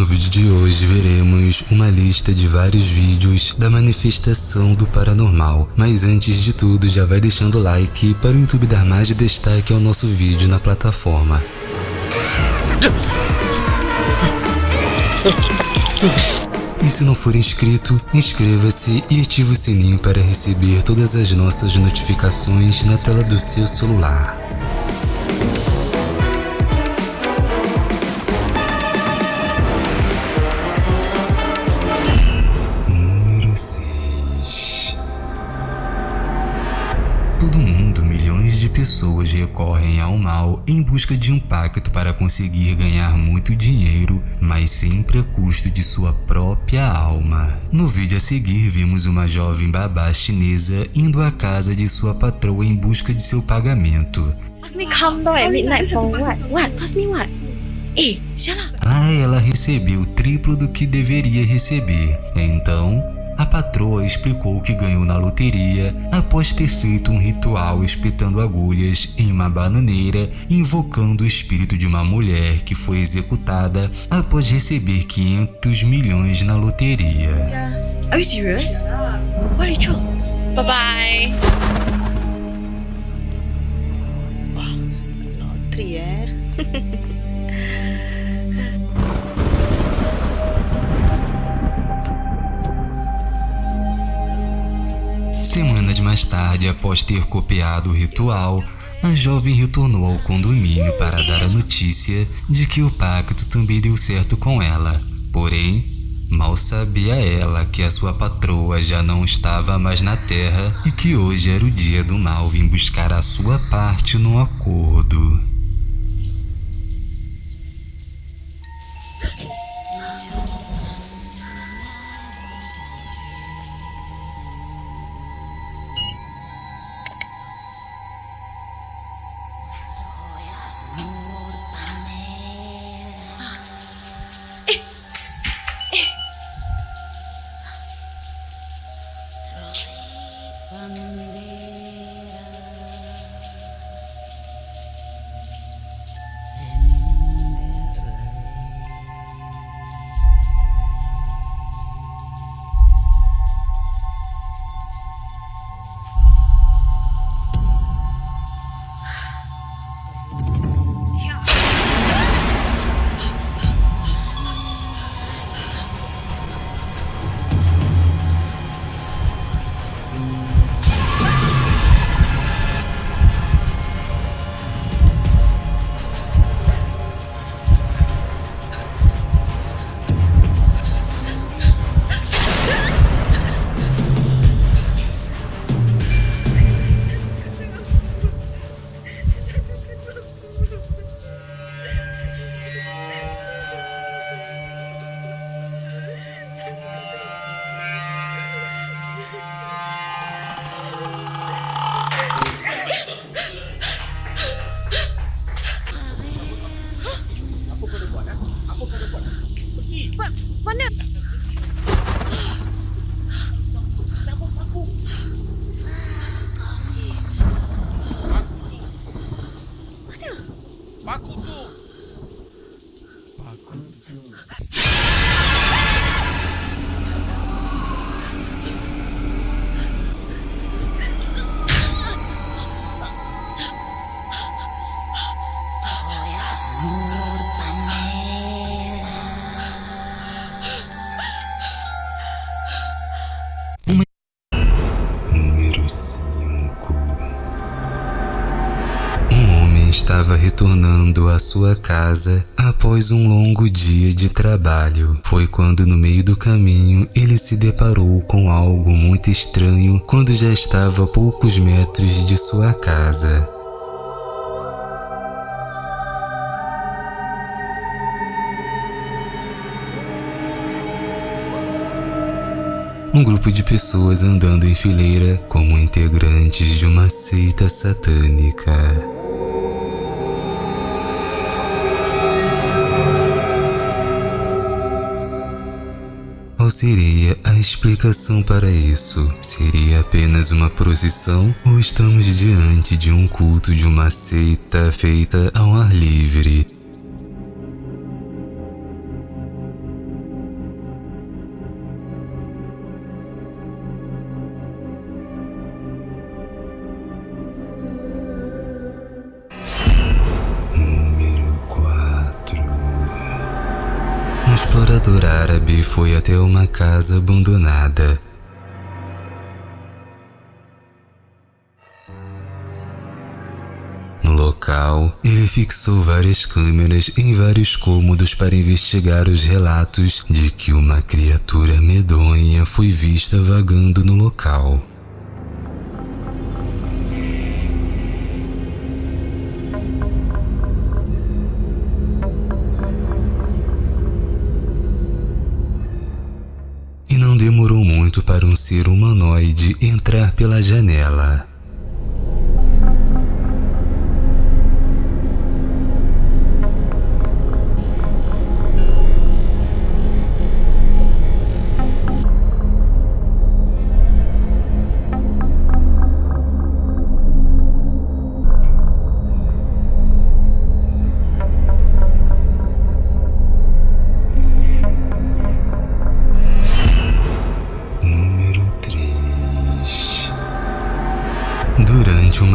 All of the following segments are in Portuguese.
No vídeo de hoje veremos uma lista de vários vídeos da manifestação do paranormal, mas antes de tudo já vai deixando o like para o YouTube dar mais destaque ao nosso vídeo na plataforma. E se não for inscrito, inscreva-se e ative o sininho para receber todas as nossas notificações na tela do seu celular. Pessoas recorrem ao mal em busca de um pacto para conseguir ganhar muito dinheiro, mas sempre a custo de sua própria alma. No vídeo a seguir, vimos uma jovem babá chinesa indo à casa de sua patroa em busca de seu pagamento. What? Eh. Lá ela recebeu o triplo do que deveria receber. Então, a patroa explicou que ganhou na loteria após ter feito um ritual espetando agulhas em uma bananeira, invocando o espírito de uma mulher que foi executada após receber 500 milhões na loteria. Are you serious? What ritual? Bye bye. Lottery Semanas mais tarde, após ter copiado o ritual, a jovem retornou ao condomínio para dar a notícia de que o pacto também deu certo com ela. Porém, mal sabia ela que a sua patroa já não estava mais na terra e que hoje era o dia do mal vir buscar a sua parte no acordo. One retornando à sua casa após um longo dia de trabalho. Foi quando, no meio do caminho, ele se deparou com algo muito estranho quando já estava a poucos metros de sua casa. Um grupo de pessoas andando em fileira como integrantes de uma seita satânica. Qual seria a explicação para isso? Seria apenas uma procissão ou estamos diante de um culto de uma seita feita ao ar livre? Um explorador árabe foi até uma casa abandonada. No local, ele fixou várias câmeras em vários cômodos para investigar os relatos de que uma criatura medonha foi vista vagando no local. Ser humanoide entrar pela janela.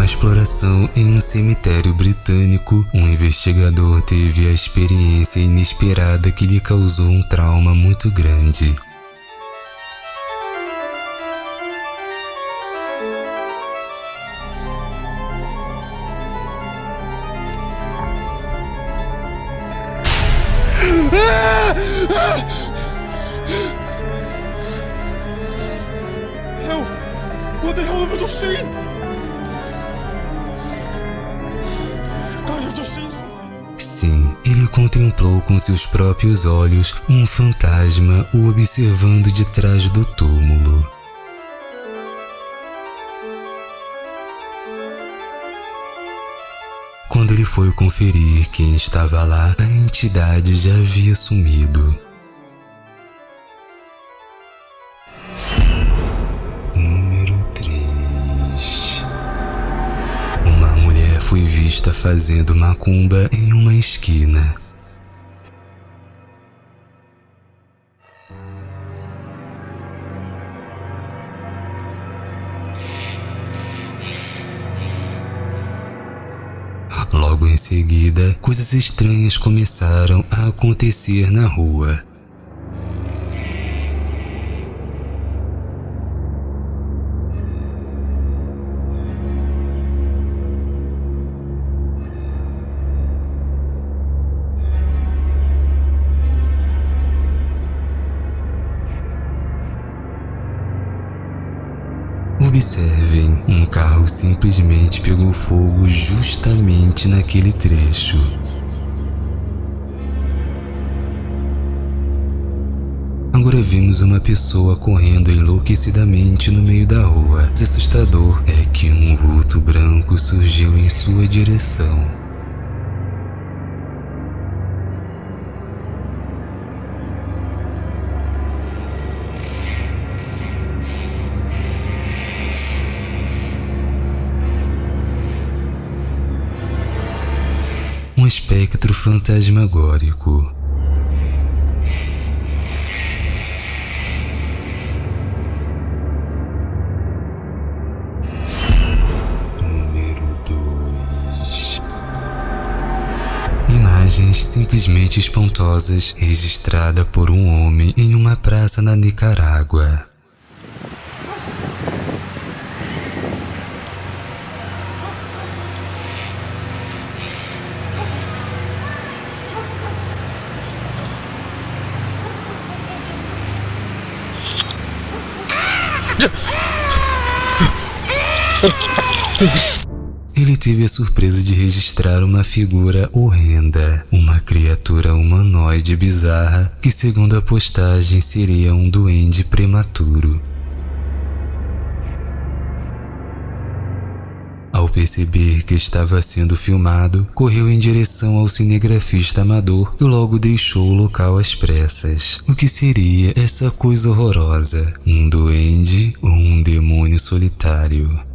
Exploração em um cemitério britânico, um investigador teve a experiência inesperada que lhe causou um trauma muito grande. Hell, what the hell have I just seen? Sim, ele contemplou com seus próprios olhos um fantasma o observando de trás do túmulo. Quando ele foi conferir quem estava lá, a entidade já havia sumido. Vista fazendo macumba em uma esquina. Logo em seguida, coisas estranhas começaram a acontecer na rua. Observem, um carro simplesmente pegou fogo justamente naquele trecho. Agora vimos uma pessoa correndo enlouquecidamente no meio da rua. O assustador é que um vulto branco surgiu em sua direção. Um espectro fantasmagórico. Número 2 Imagens simplesmente espantosas registrada por um homem em uma praça na Nicarágua. Ele teve a surpresa de registrar uma figura horrenda, uma criatura humanoide bizarra que, segundo a postagem, seria um duende prematuro. Ao perceber que estava sendo filmado, correu em direção ao cinegrafista amador e logo deixou o local às pressas. O que seria essa coisa horrorosa? Um duende ou um demônio solitário?